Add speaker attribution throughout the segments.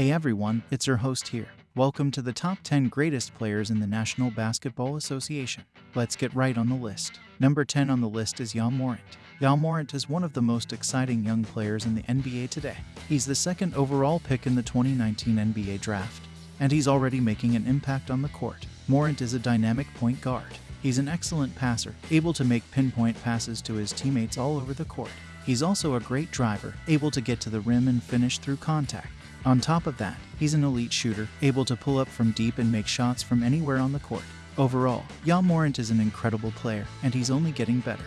Speaker 1: Hey everyone, it's your host here. Welcome to the top 10 greatest players in the National Basketball Association. Let's get right on the list. Number 10 on the list is Ja Morant. Ja Morant is one of the most exciting young players in the NBA today. He's the second overall pick in the 2019 NBA draft, and he's already making an impact on the court. Morant is a dynamic point guard. He's an excellent passer, able to make pinpoint passes to his teammates all over the court. He's also a great driver, able to get to the rim and finish through contact. On top of that, he's an elite shooter, able to pull up from deep and make shots from anywhere on the court. Overall, Ja Morant is an incredible player, and he's only getting better.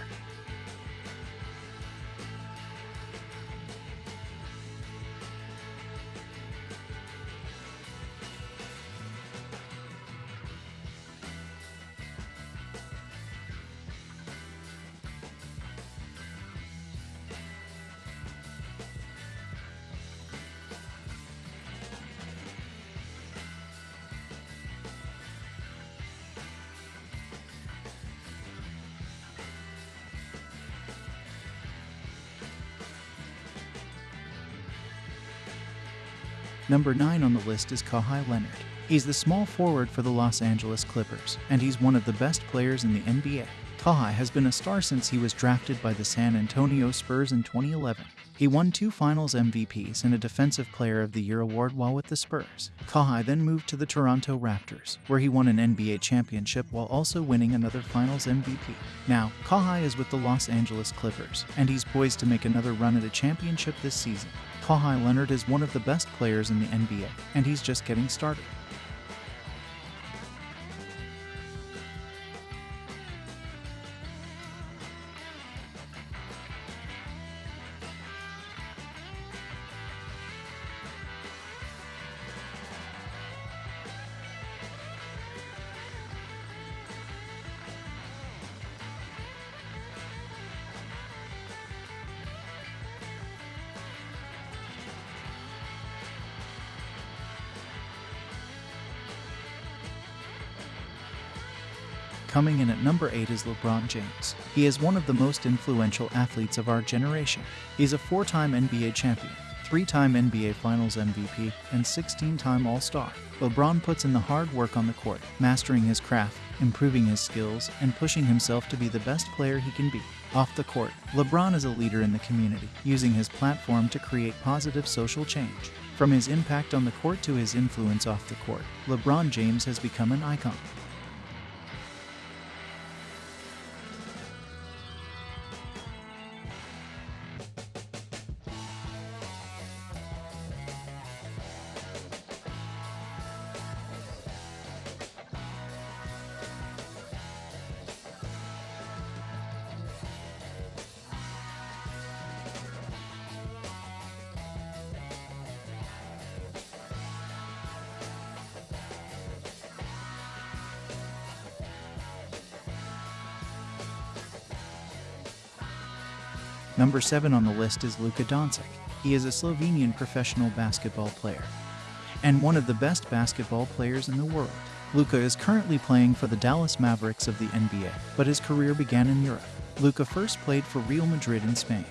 Speaker 1: Number 9 on the list is Kawhi Leonard. He's the small forward for the Los Angeles Clippers, and he's one of the best players in the NBA. Kawhi has been a star since he was drafted by the San Antonio Spurs in 2011. He won two Finals MVPs and a Defensive Player of the Year award while with the Spurs. Kawhi then moved to the Toronto Raptors, where he won an NBA championship while also winning another Finals MVP. Now, Kawhi is with the Los Angeles Clippers, and he's poised to make another run at a championship this season. Kawhi Leonard is one of the best players in the NBA, and he's just getting started. Coming in at number 8 is LeBron James. He is one of the most influential athletes of our generation. He's a four time NBA champion, three time NBA Finals MVP, and 16 time All Star. LeBron puts in the hard work on the court, mastering his craft, improving his skills, and pushing himself to be the best player he can be. Off the court, LeBron is a leader in the community, using his platform to create positive social change. From his impact on the court to his influence off the court, LeBron James has become an icon. Number 7 on the list is Luka Doncic. He is a Slovenian professional basketball player and one of the best basketball players in the world. Luka is currently playing for the Dallas Mavericks of the NBA, but his career began in Europe. Luka first played for Real Madrid in Spain.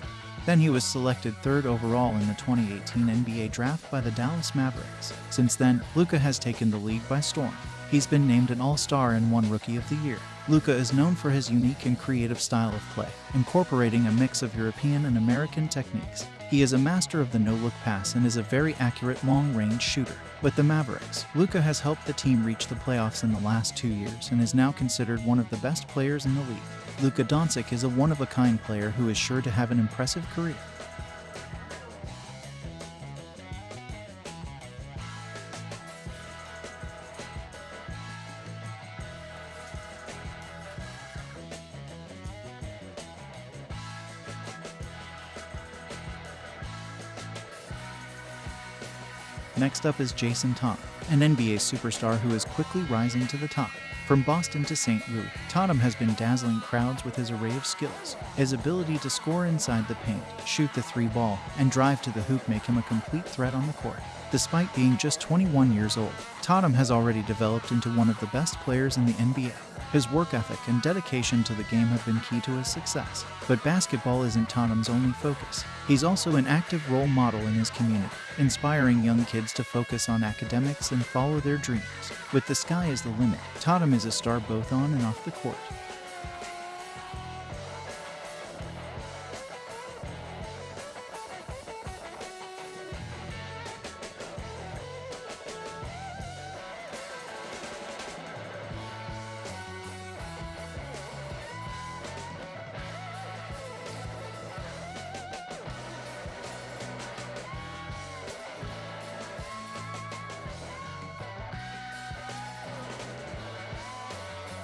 Speaker 1: Then he was selected third overall in the 2018 NBA draft by the Dallas Mavericks. Since then, Luka has taken the league by storm. He's been named an All-Star and one Rookie of the Year. Luka is known for his unique and creative style of play, incorporating a mix of European and American techniques. He is a master of the no-look pass and is a very accurate long-range shooter. With the Mavericks, Luka has helped the team reach the playoffs in the last two years and is now considered one of the best players in the league. Luka Doncic is a one-of-a-kind player who is sure to have an impressive career. Next up is Jayson Tatum, an NBA superstar who is quickly rising to the top. From Boston to St. Louis, Tatum has been dazzling crowds with his array of skills. His ability to score inside the paint, shoot the three ball, and drive to the hoop make him a complete threat on the court. Despite being just 21 years old, Tatum has already developed into one of the best players in the NBA. His work ethic and dedication to the game have been key to his success. But basketball isn't Tatum's only focus. He's also an active role model in his community, inspiring young kids to focus on academics and follow their dreams. With the sky as the limit, Tatum is a star both on and off the court.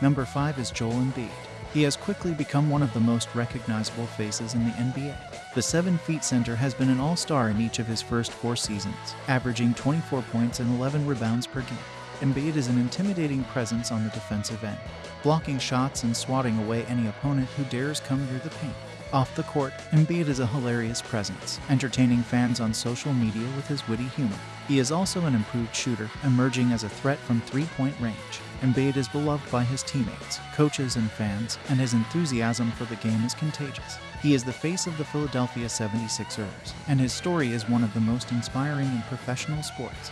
Speaker 1: Number 5 is Joel Embiid. He has quickly become one of the most recognizable faces in the NBA. The 7 feet center has been an all star in each of his first four seasons, averaging 24 points and 11 rebounds per game. Embiid is an intimidating presence on the defensive end, blocking shots and swatting away any opponent who dares come near the paint. Off the court, Embiid is a hilarious presence, entertaining fans on social media with his witty humor. He is also an improved shooter, emerging as a threat from three point range. Embiid is beloved by his teammates, coaches, and fans, and his enthusiasm for the game is contagious. He is the face of the Philadelphia 76ers, and his story is one of the most inspiring in professional sports.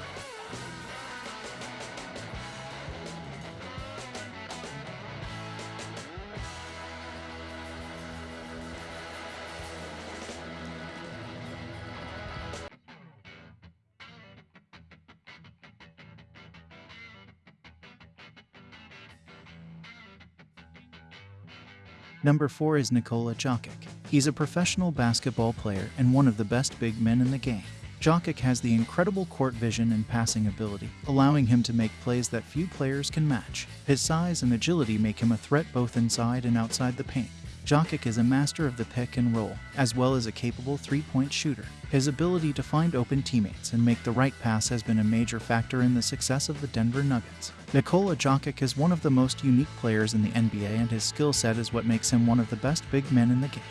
Speaker 1: Number 4 is Nikola Jokic. He's a professional basketball player and one of the best big men in the game. Jokic has the incredible court vision and passing ability, allowing him to make plays that few players can match. His size and agility make him a threat both inside and outside the paint. Jokic is a master of the pick and roll, as well as a capable three point shooter. His ability to find open teammates and make the right pass has been a major factor in the success of the Denver Nuggets. Nikola Jokic is one of the most unique players in the NBA, and his skill set is what makes him one of the best big men in the game.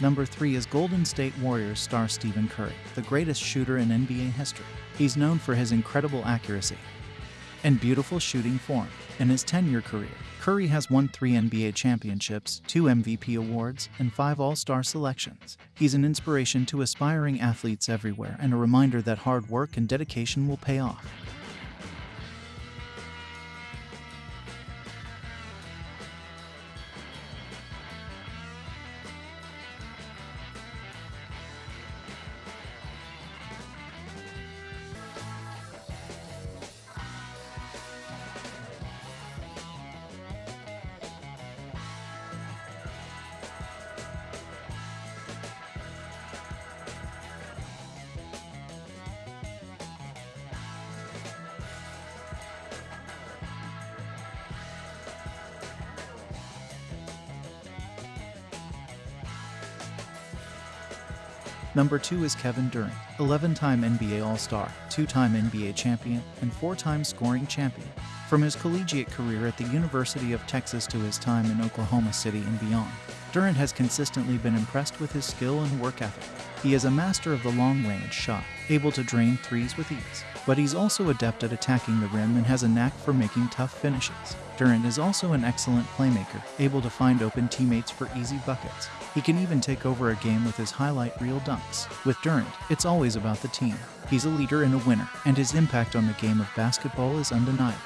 Speaker 1: Number 3 is Golden State Warriors star Stephen Curry, the greatest shooter in NBA history. He's known for his incredible accuracy and beautiful shooting form. In his 10 year career, Curry has won three NBA championships, two MVP awards, and five All Star selections. He's an inspiration to aspiring athletes everywhere and a reminder that hard work and dedication will pay off. Number 2 is Kevin Durant, 11 time NBA All Star, 2 time NBA champion, and 4 time scoring champion. From his collegiate career at the University of Texas to his time in Oklahoma City and beyond, Durant has consistently been impressed with his skill and work ethic. He is a master of the long range shot, able to drain threes with ease, but he's also adept at attacking the rim and has a knack for making tough finishes. Durant is also an excellent playmaker, able to find open teammates for easy buckets. He can even take over a game with his highlight reel dunks. With Durant, it's always about the team. He's a leader and a winner, and his impact on the game of basketball is undeniable.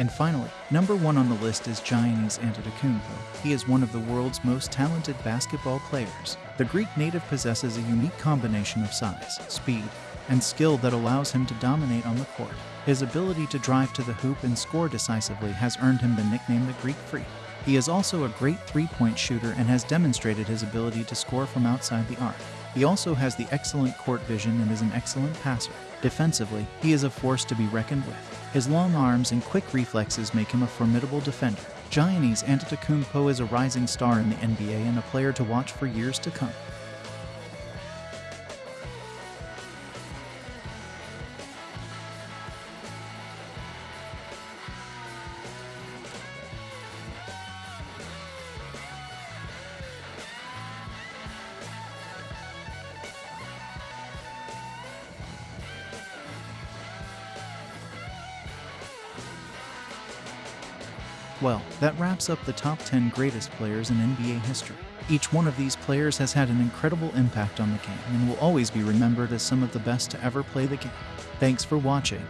Speaker 1: And finally, number one on the list is Giannis Antetokounmpo. He is one of the world's most talented basketball players. The Greek native possesses a unique combination of size, speed, and skill that allows him to dominate on the court. His ability to drive to the hoop and score decisively has earned him the nickname the Greek Freak. He is also a great three point shooter and has demonstrated his ability to score from outside the arc. He also has the excellent court vision and is an excellent passer. Defensively, he is a force to be reckoned with. His long arms and quick reflexes make him a formidable defender. Giannis Antetokounmpo is a rising star in the NBA and a player to watch for years to come. Well, that wraps up the top 10 greatest players in NBA history. Each one of these players has had an incredible impact on the game and will always be remembered as some of the best to ever play the game. Thanks for watching.